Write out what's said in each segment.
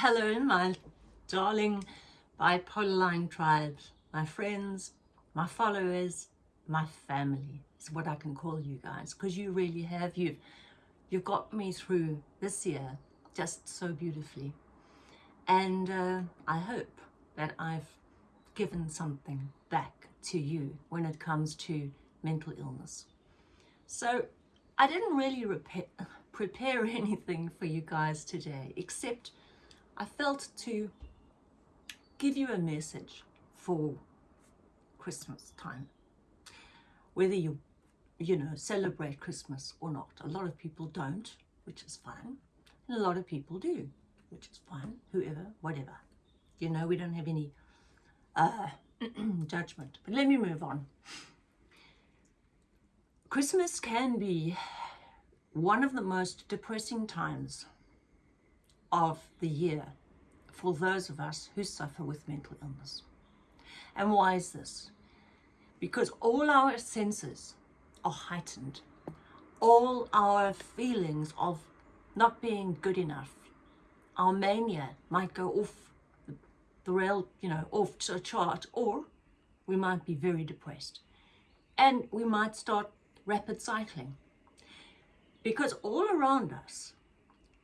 Hello, my darling bipolar line tribes, my friends, my followers, my family is what I can call you guys because you really have. You've, you've got me through this year just so beautifully. And uh, I hope that I've given something back to you when it comes to mental illness. So I didn't really prepare anything for you guys today, except I felt to give you a message for Christmas time. Whether you, you know, celebrate Christmas or not. A lot of people don't, which is fine. And a lot of people do, which is fine. Whoever, whatever. You know, we don't have any uh, judgment. But let me move on. Christmas can be one of the most depressing times of the year for those of us who suffer with mental illness. And why is this? Because all our senses are heightened. All our feelings of not being good enough, our mania might go off the rail, you know, off the chart, or we might be very depressed. And we might start rapid cycling. Because all around us,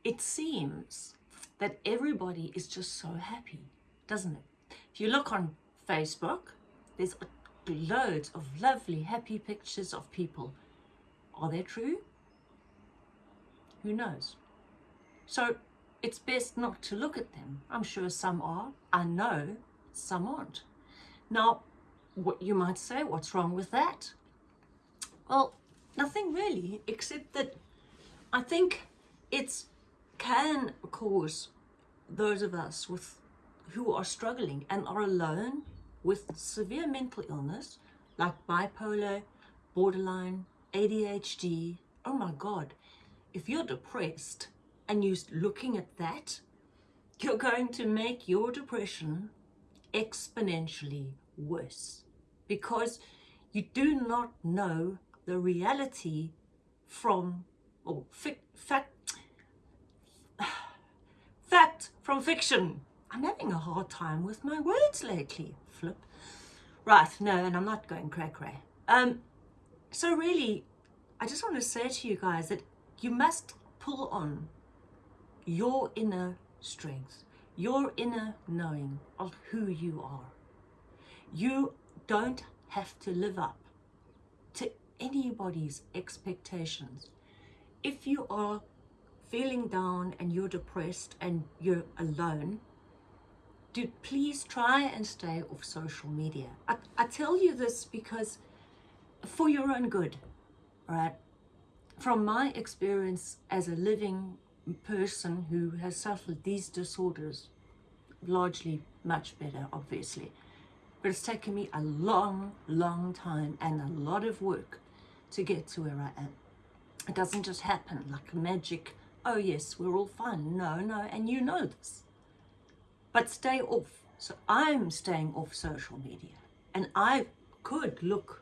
it seems that everybody is just so happy, doesn't it? If you look on Facebook, there's loads of lovely, happy pictures of people. Are they true? Who knows? So it's best not to look at them. I'm sure some are. I know some aren't. Now, what you might say, what's wrong with that? Well, nothing really, except that I think it can cause those of us with who are struggling and are alone with severe mental illness like bipolar, borderline, ADHD. Oh my God, if you're depressed and you're looking at that, you're going to make your depression exponentially worse because you do not know the reality from or fact fact from fiction. I'm having a hard time with my words lately. Flip. Right no and I'm not going cray cray. Um so really I just want to say to you guys that you must pull on your inner strength your inner knowing of who you are. You don't have to live up to anybody's expectations. If you are feeling down and you're depressed and you're alone, do please try and stay off social media. I, I tell you this because for your own good, right? From my experience as a living person who has suffered these disorders, largely much better, obviously, but it's taken me a long, long time and a lot of work to get to where I am. It doesn't just happen like magic, oh yes, we're all fine. No, no, and you know this. But stay off. So I'm staying off social media. And I could look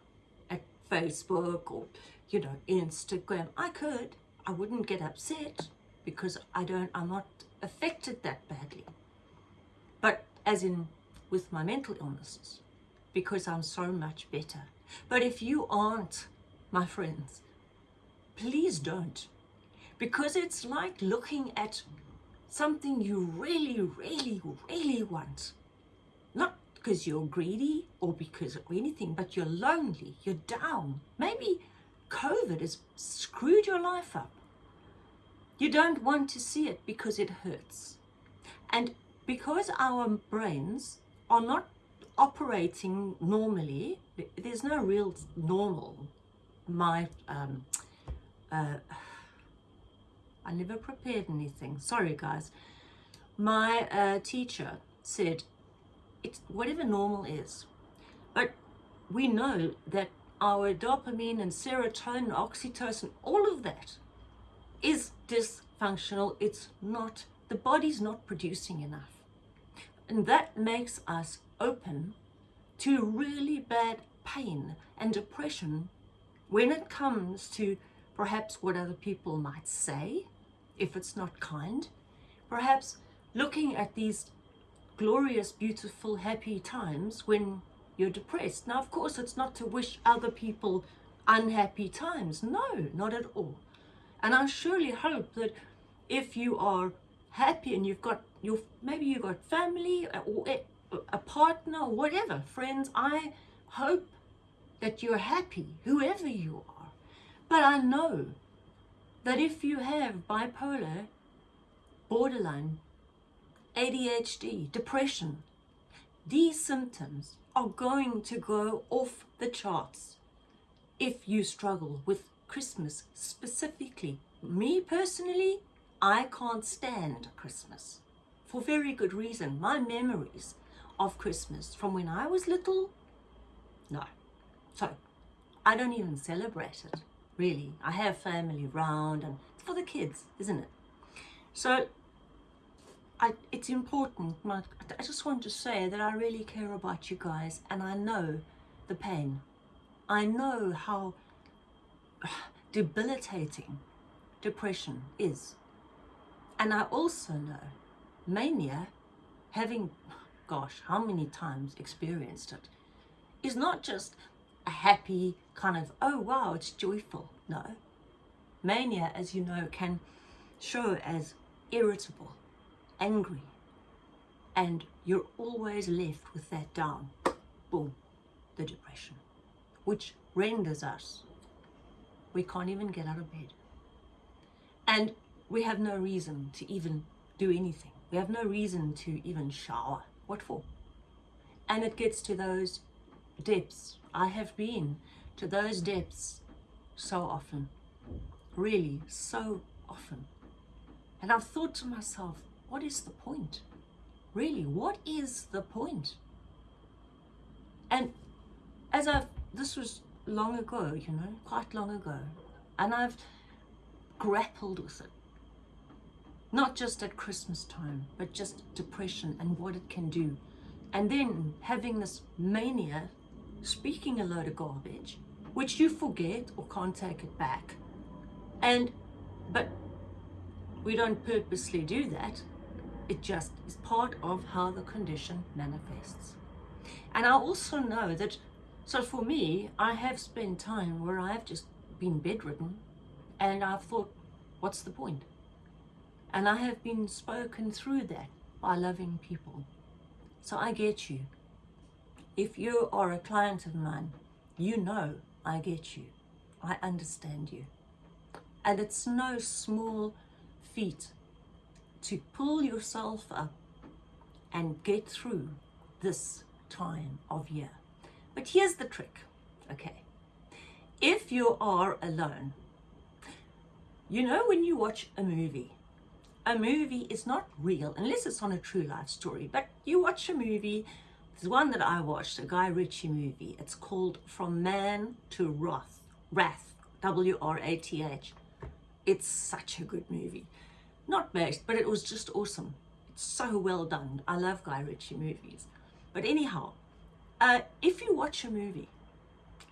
at Facebook or, you know, Instagram. I could. I wouldn't get upset because I don't, I'm not affected that badly. But as in with my mental illnesses because I'm so much better. But if you aren't, my friends, please don't. Because it's like looking at something you really, really, really want. Not because you're greedy or because of anything, but you're lonely, you're down. Maybe COVID has screwed your life up. You don't want to see it because it hurts. And because our brains are not operating normally, there's no real normal. My, um, uh, I never prepared anything. Sorry, guys. My uh, teacher said, it's whatever normal is. But we know that our dopamine and serotonin, oxytocin, all of that is dysfunctional. It's not, the body's not producing enough. And that makes us open to really bad pain and depression when it comes to perhaps what other people might say, if it's not kind, perhaps looking at these glorious, beautiful, happy times when you're depressed. Now, of course, it's not to wish other people unhappy times. No, not at all. And I surely hope that if you are happy and you've got your maybe you've got family uh, or a partner or whatever, friends, I hope that you're happy, whoever you are. But I know that if you have bipolar, borderline, ADHD, depression, these symptoms are going to go off the charts if you struggle with Christmas specifically. Me personally, I can't stand Christmas for very good reason. My memories of Christmas from when I was little, no. So I don't even celebrate it, really. I have family around and it's for the kids, isn't it? So I, it's important. My, I just want to say that I really care about you guys and I know the pain. I know how debilitating depression is. And I also know mania, having, gosh, how many times experienced it, is not just a happy kind of, oh wow, it's joyful. No. Mania, as you know, can show as irritable, angry, and you're always left with that down. Boom, the depression, which renders us. We can't even get out of bed. And we have no reason to even do anything. We have no reason to even shower. What for? And it gets to those depths. I have been to those depths so often. Really, so often. And I've thought to myself, what is the point? Really, what is the point? And as I've, this was long ago, you know, quite long ago, and I've grappled with it. Not just at Christmas time, but just depression and what it can do. And then having this mania, speaking a load of garbage, which you forget or can't take it back. And, but we don't purposely do that. It just is part of how the condition manifests. And I also know that, so for me, I have spent time where I've just been bedridden and I've thought, what's the point? And I have been spoken through that by loving people. So I get you. If you are a client of mine, you know I get you. I understand you. And it's no small feat to pull yourself up and get through this time of year. But here's the trick, okay? If you are alone, you know when you watch a movie a movie is not real unless it's on a true life story. But you watch a movie, there's one that I watched, a Guy Ritchie movie. It's called From Man to Wrath, Wrath, W-R-A-T-H. It's such a good movie. Not based, but it was just awesome. It's so well done. I love Guy Ritchie movies. But anyhow, uh, if you watch a movie,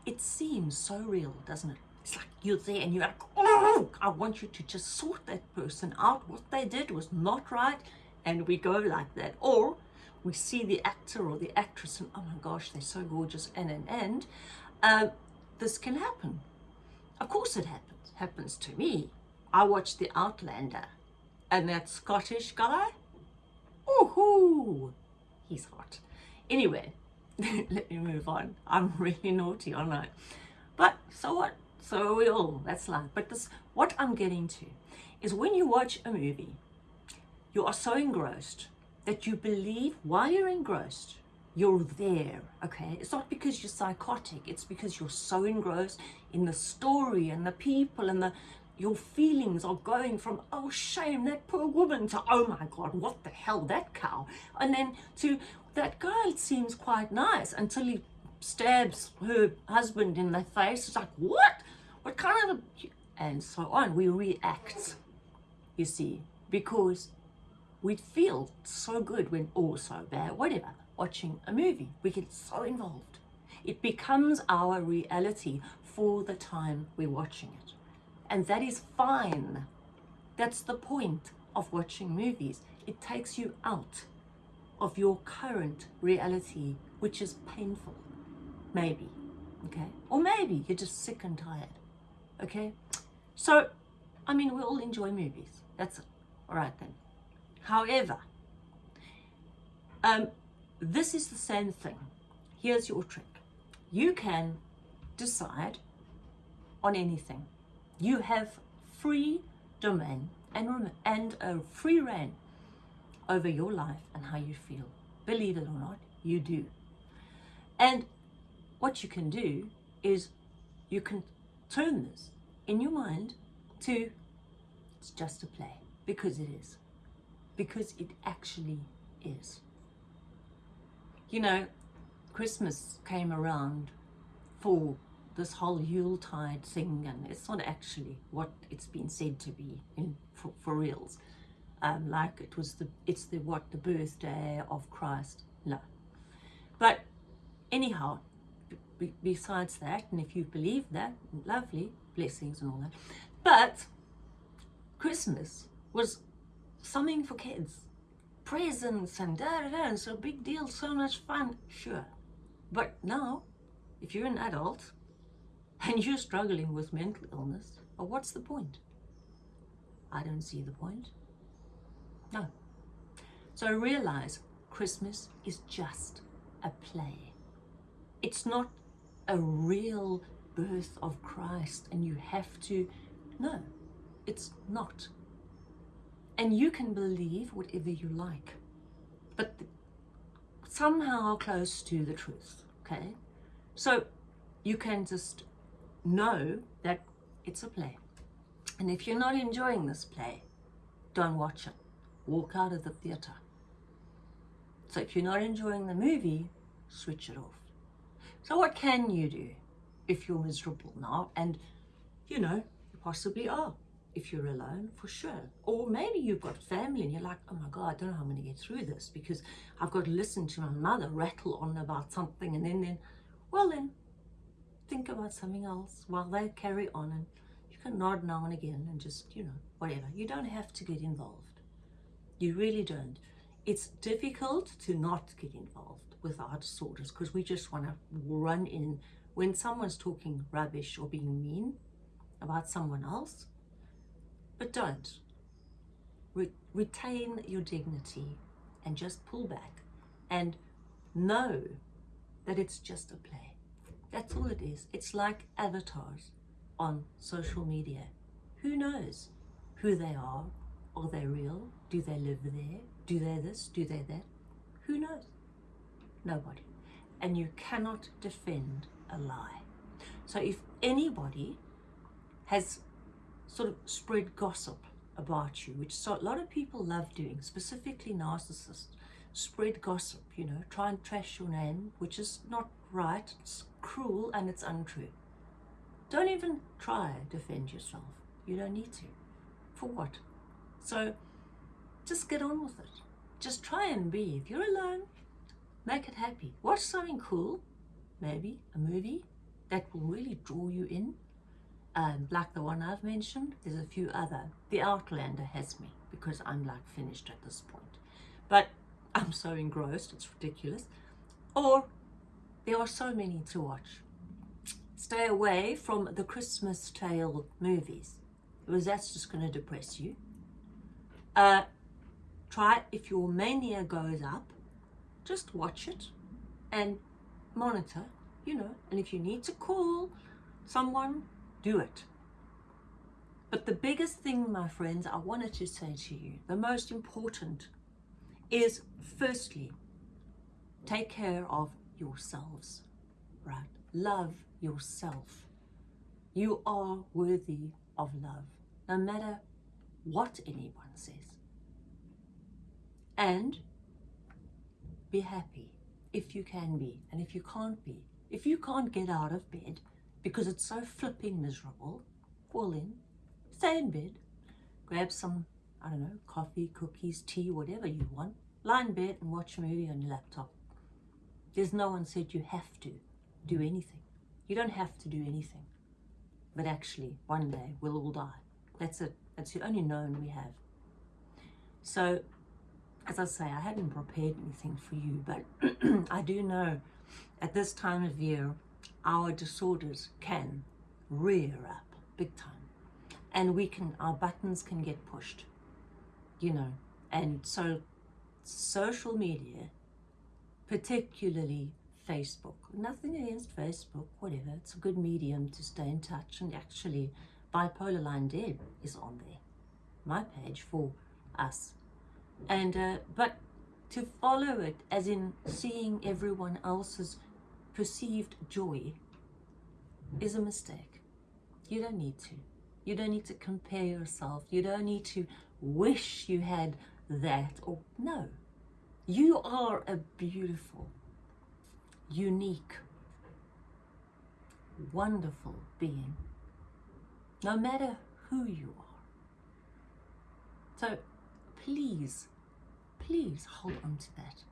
it seems so real, doesn't it? It's like you're there and you're like, oh, I want you to just sort that person out. What they did was not right. And we go like that. Or we see the actor or the actress and oh my gosh, they're so gorgeous and and and. Uh, this can happen. Of course it happens. Happens to me. I watched The Outlander and that Scottish guy, oh, he's hot. Anyway, let me move on. I'm really naughty, aren't I? But so what? So are we all, that's life. But this, what I'm getting to is when you watch a movie, you are so engrossed that you believe while you're engrossed, you're there, okay? It's not because you're psychotic. It's because you're so engrossed in the story and the people and the your feelings are going from, oh, shame, that poor woman, to, oh my God, what the hell, that cow. And then to, that girl seems quite nice until he stabs her husband in the face. It's like, what? What kind of... And so on. We react, you see, because we feel so good when, or so bad, whatever, watching a movie. We get so involved. It becomes our reality for the time we're watching it. And that is fine. That's the point of watching movies. it takes you out of your current reality, which is painful. Maybe, okay? Or maybe you're just sick and tired, okay? So, I mean, we all enjoy movies. That's it. All right then. However, um, this is the same thing. Here's your trick. You can decide on anything. You have free domain and, and a free rein over your life and how you feel. Believe it or not, you do. And what you can do is you can turn this in your mind to it's just a play because it is. Because it actually is. You know, Christmas came around for this whole Yuletide thing, and it's not actually what it's been said to be in for, for reals. Um, like it was the it's the what the birthday of Christ. No, but anyhow, besides that, and if you believe that, lovely blessings and all that. But Christmas was something for kids, presents and da da da, and so big deal, so much fun, sure. But now, if you're an adult and you're struggling with mental illness, well, what's the point? I don't see the point. No. So I realize Christmas is just a play. It's not a real birth of Christ and you have to, no, it's not. And you can believe whatever you like, but somehow close to the truth, okay? So you can just know that it's a play. And if you're not enjoying this play, don't watch it. Walk out of the theatre. So if you're not enjoying the movie, switch it off. So what can you do if you're miserable now? And, you know, you possibly are if you're alone, for sure. Or maybe you've got family and you're like, oh my God, I don't know how I'm going to get through this because I've got to listen to my mother rattle on about something and then, then, well then, think about something else while they carry on and you can nod now and again and just, you know, whatever. You don't have to get involved. You really don't. It's difficult to not get involved with our disorders because we just want to run in when someone's talking rubbish or being mean about someone else but don't. Re- retain your dignity and just pull back and know that it's just a play. That's all it is. It's like avatars on social media. Who knows who they are? Are they real? Do they live there? Do they this? Do they that? Who knows? Nobody. And you cannot defend a lie. So if anybody has sort of spread gossip about you, which so a lot of people love doing, specifically narcissists. Spread gossip, you know, try and trash your name, which is not right, it's cruel and it's untrue. Don't even try defend yourself. You don't need to. For what? So just get on with it. Just try and be. If you're alone, make it happy. Watch something cool, maybe a movie that will really draw you in um, like the one I've mentioned, there's a few other. The Outlander has me because I'm like finished at this point. But I'm so engrossed, it's ridiculous. Or there are so many to watch. Stay away from the Christmas Tale movies because that's just going to depress you. Uh, try, if your mania goes up, just watch it and monitor, you know. And if you need to call someone do it. But the biggest thing, my friends, I wanted to say to you, the most important is firstly, take care of yourselves, right? Love yourself. You are worthy of love, no matter what anyone says. And be happy if you can be, and if you can't be. If you can't get out of bed, because it's so flipping miserable, fall in, stay in bed, grab some, I don't know, coffee, cookies, tea, whatever you want, lie in bed and watch a movie on your laptop. There's no one said you have to do anything. You don't have to do anything. But actually, one day we'll all die. That's it. That's the only known we have. So as I say, I hadn't prepared anything for you, but I do know at this time of year, our disorders can rear up big time. And we can, our buttons can get pushed, you know. And so social media, particularly Facebook, nothing against Facebook, whatever, it's a good medium to stay in touch. And actually, Bipolar Line Deb is on there, my page for us and uh, but to follow it as in seeing everyone else's perceived joy is a mistake. You don't need to. You don't need to compare yourself. You don't need to wish you had that or no. You are a beautiful unique wonderful being no matter who you are. So please please hold on to that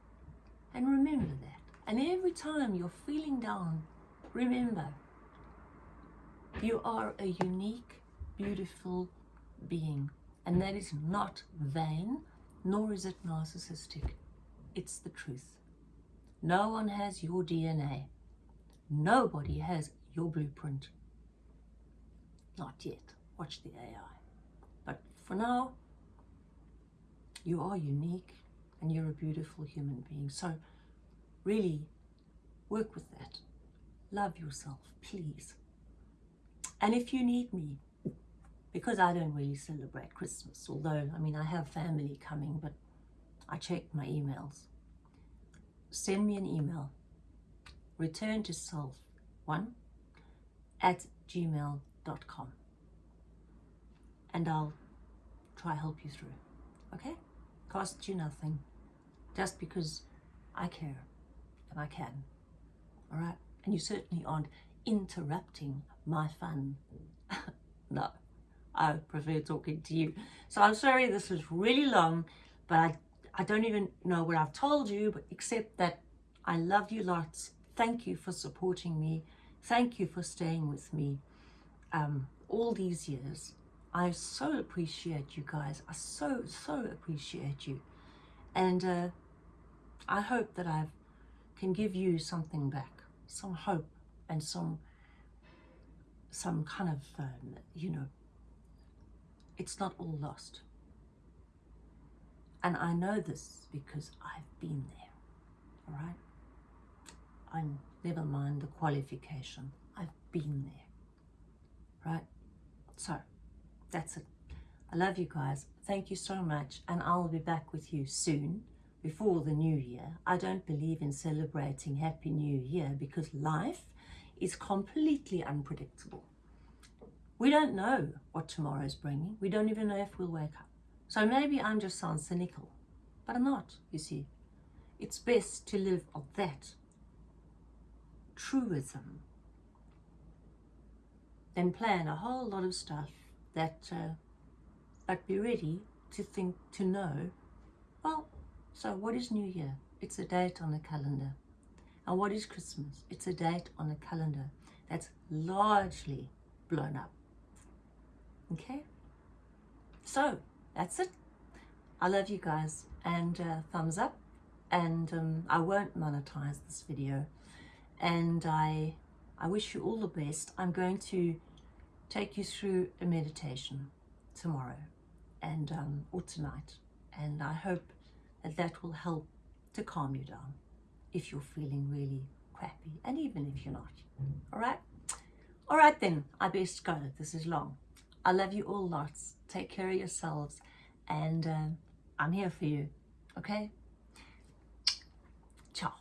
and remember that. And every time you're feeling down, remember you are a unique, beautiful being. And that is not vain, nor is it narcissistic. It's the truth. No one has your DNA. Nobody has your blueprint. Not yet. Watch the AI. But for now, you are unique and you're a beautiful human being. So really work with that. Love yourself, please. And if you need me, because I don't really celebrate Christmas, although, I mean, I have family coming, but I check my emails. Send me an email. Return to self one at gmail.com and I'll try help you through. Okay? Cost you nothing just because I care and I can. All right? And you certainly aren't interrupting my fun. no, I prefer talking to you. So I'm sorry this was really long, but I, I don't even know what I've told you, but except that I love you lots. Thank you for supporting me. Thank you for staying with me um, all these years. I so appreciate you guys. I so, so appreciate you. And uh, I hope that I can give you something back, some hope and some some kind of, um, you know, it's not all lost. And I know this because I've been there, all right? I'm, never mind the qualification. I've been there, right? So that's it. I love you guys. Thank you so much. And I'll be back with you soon before the new year. I don't believe in celebrating Happy New Year because life is completely unpredictable. We don't know what tomorrow's bringing. We don't even know if we'll wake up. So maybe I'm just sound cynical, but I'm not, you see. It's best to live of that truism than plan a whole lot of stuff that, uh, but be ready to think, to know, well, so what is New Year? It's a date on the calendar. And what is Christmas? It's a date on the calendar that's largely blown up. Okay? So, that's it. I love you guys and uh, thumbs up and um, I won't monetize this video and I I wish you all the best. I'm going to take you through a meditation tomorrow and um, or tonight and I hope and that will help to calm you down if you're feeling really crappy and even if you're not. All right? All right then i best go. This is long. I love you all lots. Take care of yourselves and um, i'm here for you. Okay? Ciao.